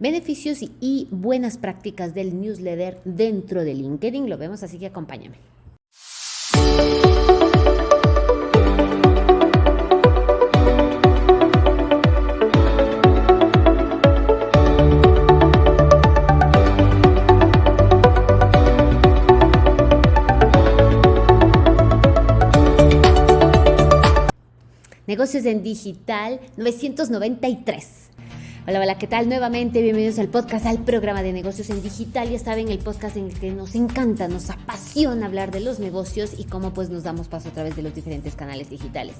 beneficios y buenas prácticas del newsletter dentro de LinkedIn. Lo vemos, así que acompáñame. Negocios en Digital 993. Hola, hola, ¿qué tal? Nuevamente, bienvenidos al podcast, al programa de negocios en digital. Ya saben, el podcast en el que nos encanta, nos apasiona hablar de los negocios y cómo pues nos damos paso a través de los diferentes canales digitales.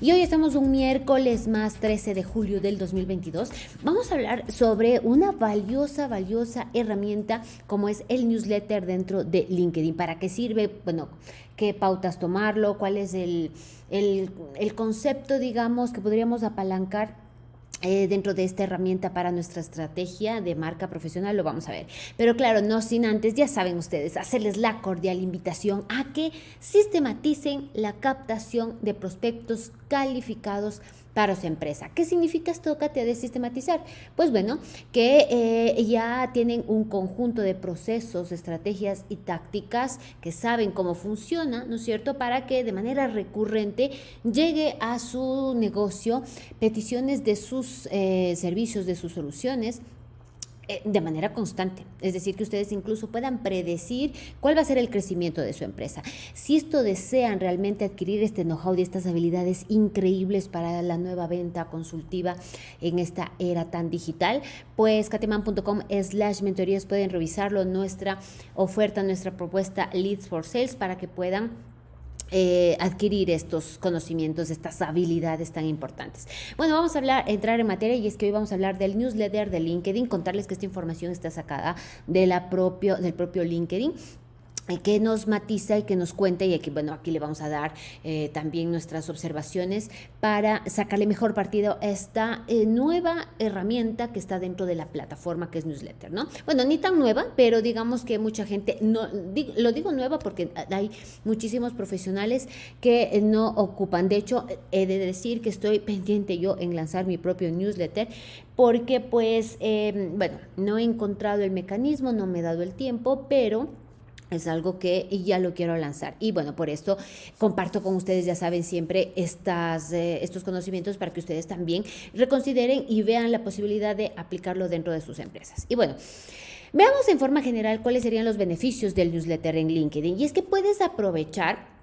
Y hoy estamos un miércoles más 13 de julio del 2022. Vamos a hablar sobre una valiosa, valiosa herramienta como es el newsletter dentro de LinkedIn. ¿Para qué sirve? Bueno, qué pautas tomarlo, cuál es el, el, concepto, digamos, que podríamos apalancar eh, dentro de esta herramienta para nuestra estrategia de marca profesional, lo vamos a ver. Pero claro, no sin antes, ya saben ustedes, hacerles la cordial invitación a que sistematicen la captación de prospectos calificados para su empresa. ¿Qué significa esto, Katia, de sistematizar? Pues bueno, que eh, ya tienen un conjunto de procesos, estrategias y tácticas que saben cómo funciona, ¿no es cierto?, para que de manera recurrente llegue a su negocio peticiones de sus eh, servicios, de sus soluciones de manera constante. Es decir, que ustedes incluso puedan predecir cuál va a ser el crecimiento de su empresa. Si esto desean realmente adquirir este know-how y estas habilidades increíbles para la nueva venta consultiva en esta era tan digital, pues cateman.com slash mentorías pueden revisarlo, nuestra oferta, nuestra propuesta Leads for Sales para que puedan eh, adquirir estos conocimientos, estas habilidades tan importantes. Bueno, vamos a hablar, entrar en materia y es que hoy vamos a hablar del newsletter de LinkedIn, contarles que esta información está sacada propio, del propio LinkedIn que nos matiza y que nos cuenta, y aquí, bueno, aquí le vamos a dar eh, también nuestras observaciones para sacarle mejor partido a esta eh, nueva herramienta que está dentro de la plataforma que es newsletter, ¿no? Bueno, ni tan nueva, pero digamos que mucha gente, no, lo digo nueva porque hay muchísimos profesionales que no ocupan. De hecho, he de decir que estoy pendiente yo en lanzar mi propio newsletter porque pues, eh, bueno, no he encontrado el mecanismo, no me he dado el tiempo, pero es algo que ya lo quiero lanzar. Y bueno, por esto comparto con ustedes, ya saben, siempre estas, eh, estos conocimientos para que ustedes también reconsideren y vean la posibilidad de aplicarlo dentro de sus empresas. Y bueno, veamos en forma general cuáles serían los beneficios del newsletter en LinkedIn. Y es que puedes aprovechar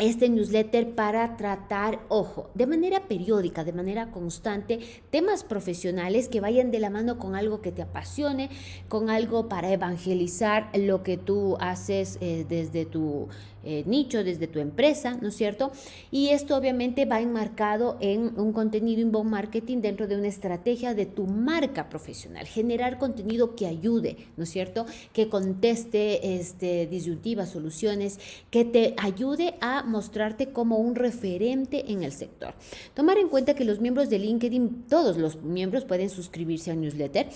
este newsletter para tratar, ojo, de manera periódica, de manera constante, temas profesionales que vayan de la mano con algo que te apasione, con algo para evangelizar lo que tú haces eh, desde tu eh, nicho, desde tu empresa, ¿no es cierto? Y esto obviamente va enmarcado en un contenido inbound marketing dentro de una estrategia de tu marca profesional, generar contenido que ayude, ¿no es cierto? Que conteste este, disyuntivas, soluciones, que te ayude a mostrarte como un referente en el sector. Tomar en cuenta que los miembros de LinkedIn, todos los miembros pueden suscribirse al newsletter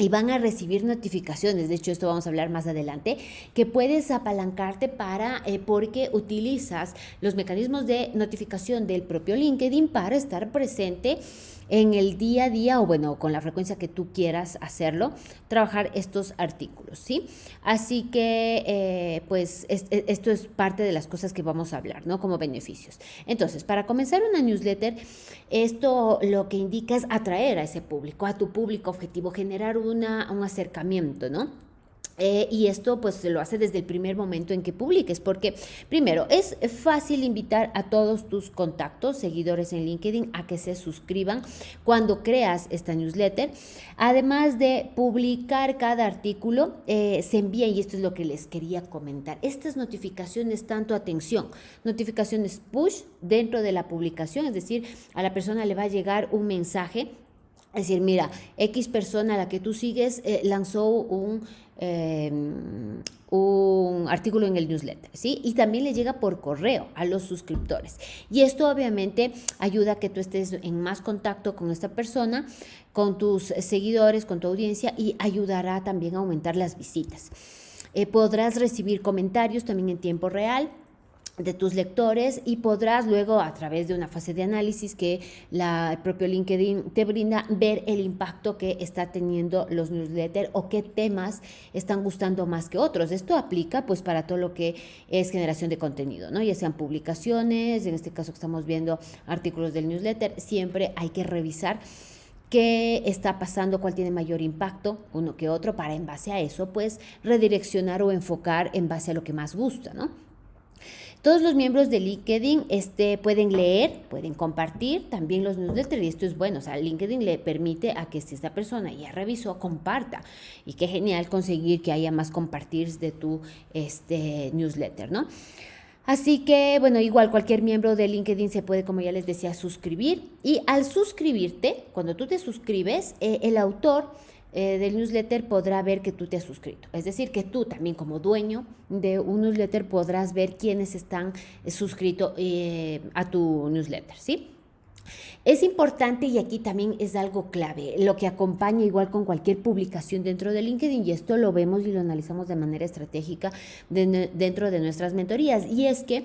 y van a recibir notificaciones, de hecho esto vamos a hablar más adelante, que puedes apalancarte para, eh, porque utilizas los mecanismos de notificación del propio LinkedIn para estar presente en el día a día o bueno, con la frecuencia que tú quieras hacerlo, trabajar estos artículos, ¿sí? Así que, eh, pues, e, esto es parte de las cosas que vamos a hablar, ¿no? Como beneficios. Entonces, para comenzar una newsletter, esto lo que indica es atraer a ese público, a tu público objetivo, generar un acercamiento, ¿no? Eh, y esto pues se lo hace desde el primer momento en que publiques, porque primero es fácil invitar a todos tus contactos, seguidores en LinkedIn a que se suscriban cuando creas esta newsletter. Además de publicar cada artículo, eh, se envía, y esto es lo que les quería comentar, estas notificaciones, tanto atención, notificaciones push dentro de la publicación, es decir, a la persona le va a llegar un mensaje es decir, mira, X persona a la que tú sigues eh, lanzó un, em, un artículo en el newsletter, ¿sí? Y también le llega por correo a los suscriptores. Y esto obviamente ayuda a que tú estés en más contacto con esta persona, con tus seguidores, con tu audiencia y ayudará también a aumentar las visitas. Eh, podrás recibir comentarios también en tiempo real de tus lectores y podrás luego a través de una fase de análisis que la, el propio LinkedIn te brinda ver el impacto que está teniendo los newsletters o qué temas están gustando más que otros. Esto aplica pues para todo lo que es generación de contenido, ¿no? Ya sean publicaciones, en este caso que estamos viendo artículos del newsletter, siempre hay que revisar qué está pasando, cuál tiene mayor impacto, uno que otro, para en base a eso, pues redireccionar o enfocar en base a lo que más gusta, ¿no? Todos los miembros de LinkedIn este, pueden leer, pueden compartir también los newsletters y esto es bueno, o sea, LinkedIn le permite a que si esta persona ya revisó, comparta y qué genial conseguir que haya más compartir de tu este, newsletter, ¿no? Así que, bueno, igual cualquier miembro de LinkedIn se puede, como ya les decía, suscribir y al suscribirte, cuando tú te suscribes, eh, el autor eh, del newsletter podrá ver que tú te has suscrito. Es decir, que tú también como dueño de un newsletter podrás ver quiénes están eh, suscritos eh, a tu newsletter, ¿sí? Es importante y aquí también es algo clave, lo que acompaña igual con cualquier publicación dentro de LinkedIn y esto lo vemos y lo analizamos de manera estratégica dentro de nuestras mentorías y es que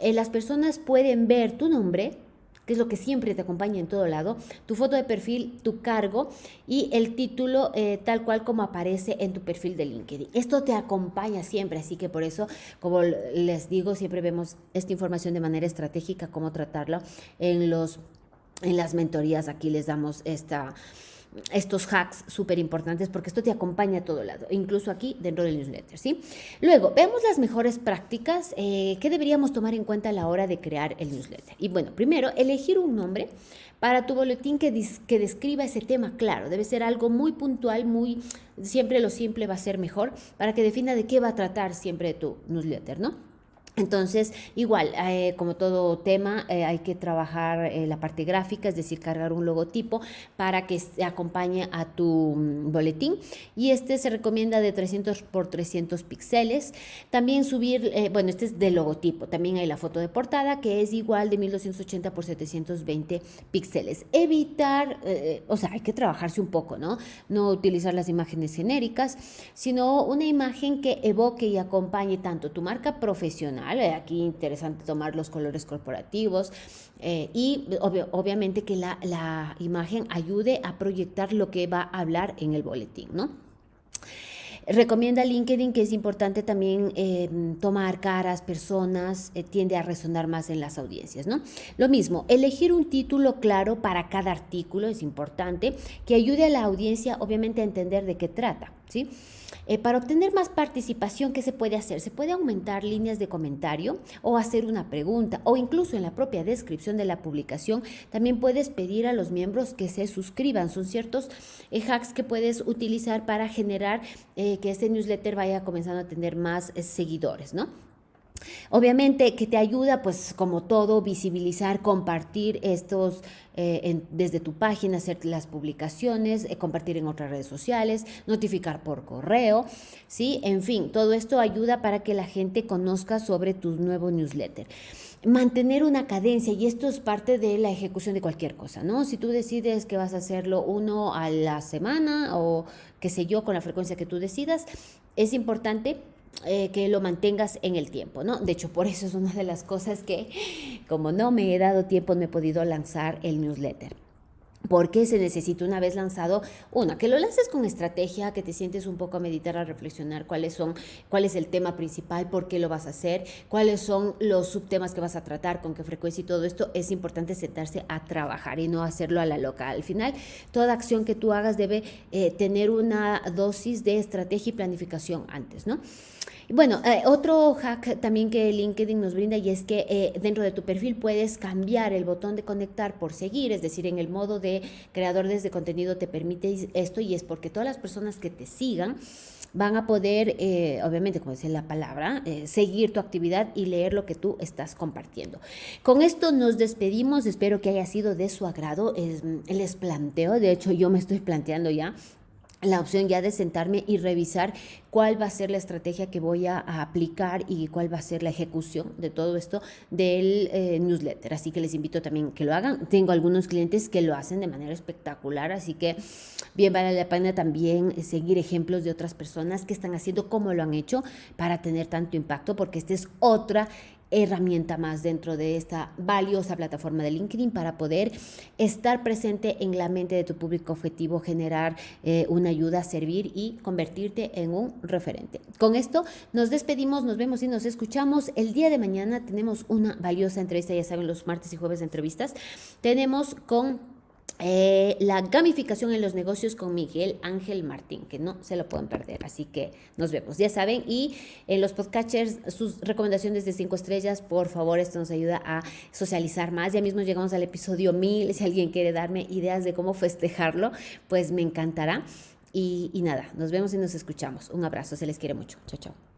las personas pueden ver tu nombre, que es lo que siempre te acompaña en todo lado, tu foto de perfil, tu cargo y el título eh, tal cual como aparece en tu perfil de LinkedIn. Esto te acompaña siempre, así que por eso, como les digo, siempre vemos esta información de manera estratégica, cómo tratarlo en los en las mentorías. Aquí les damos esta estos hacks súper importantes porque esto te acompaña a todo lado, incluso aquí dentro del newsletter, ¿sí? Luego, veamos las mejores prácticas eh, que deberíamos tomar en cuenta a la hora de crear el newsletter. Y bueno, primero, elegir un nombre para tu boletín que, que describa ese tema claro. Debe ser algo muy puntual, muy, siempre lo simple va a ser mejor, para que defina de qué va a tratar siempre tu newsletter, ¿no? Entonces, igual, eh, como todo tema, eh, hay que trabajar eh, la parte gráfica, es decir, cargar un logotipo para que se acompañe a tu mm, boletín. Y este se recomienda de 300 por 300 píxeles. También subir, bueno, este es de logotipo. También hay la foto de portada que es igual de 1280 por 720 píxeles. Evitar, o sea, hay que trabajarse un poco, ¿no? No utilizar las imágenes genéricas, sino una imagen que evoque y acompañe tanto tu marca profesional, eh, aquí interesante tomar los colores corporativos eh, y obviamente que la, imagen ayude a proyectar lo que va a hablar en el boletín, ¿no? Recomienda LinkedIn que es importante también eh, tomar caras, personas, tiende a resonar más en las audiencias, ¿no? Lo mismo, elegir un título claro para cada artículo es importante, que ayude a la audiencia obviamente a entender de qué trata, ¿sí? Eh, para obtener más participación, ¿qué se puede hacer? Se puede aumentar líneas de comentario o hacer una pregunta o incluso en la propia descripción de la publicación también puedes pedir a los miembros que se suscriban. Son ciertos eh, hacks que puedes utilizar para generar eh, que este newsletter vaya comenzando a tener más seguidores, ¿no? Obviamente que te ayuda, pues como todo, visibilizar, compartir estos eh, desde tu página, hacer las publicaciones, eh, compartir en otras redes sociales, notificar por correo, ¿sí? En fin, todo esto ayuda para que la gente conozca sobre tu nuevo newsletter mantener una cadencia y esto es parte de la ejecución de cualquier cosa, ¿no? Si tú decides que vas a hacerlo uno a la semana o qué sé yo, con la frecuencia que tú decidas, es importante eh, que lo mantengas en el tiempo, ¿no? De hecho, por eso es una de las cosas que, como no me he dado tiempo, no he podido lanzar el newsletter porque se necesita una vez lanzado, una, que lo lances con estrategia, que te sientes un poco a meditar, a reflexionar cuáles son, cuál es el tema principal, por qué lo vas a hacer, cuáles son los subtemas que vas a tratar, con qué frecuencia y todo esto, es importante sentarse a trabajar y no hacerlo a la loca. Al final, toda acción que tú hagas debe eh, tener una dosis de estrategia y planificación antes, ¿no? bueno, eh, otro hack también que LinkedIn nos brinda y es que eh, dentro de tu perfil puedes cambiar el botón de conectar por seguir, es decir, en el modo de creadores de contenido te permite esto y es porque todas las personas que te sigan van a poder, eh, obviamente, como dice la palabra, seguir tu actividad y leer lo que tú estás compartiendo. Con esto nos despedimos, espero que haya sido de su agrado. les planteo, de hecho yo me estoy planteando ya la opción ya de sentarme y revisar cuál va a ser la estrategia que voy a, aplicar y cuál va a ser la ejecución de todo esto del eh, newsletter. Así que les invito también que lo hagan. Tengo algunos clientes que lo hacen de manera espectacular, así que bien vale la pena también seguir ejemplos de otras personas que están haciendo como lo han hecho para tener tanto impacto, porque esta es otra herramienta más dentro de esta valiosa plataforma de LinkedIn para poder estar presente en la mente de tu público objetivo, generar eh, una ayuda, servir y convertirte en un referente. Con esto nos despedimos, nos vemos y nos escuchamos. El día de mañana tenemos una valiosa entrevista, ya saben, los martes y jueves de entrevistas. Tenemos con eh, la gamificación en los negocios con Miguel Ángel Martín, que no se lo pueden perder. Así que nos vemos, ya saben. Y en los podcatchers, sus recomendaciones de cinco estrellas, por favor, esto nos ayuda a socializar más. Ya mismo llegamos al episodio 1000. Si alguien quiere darme ideas de cómo festejarlo, pues me encantará. Y, y nada, nos vemos y nos escuchamos. Un abrazo, se les quiere mucho. Chao, chao.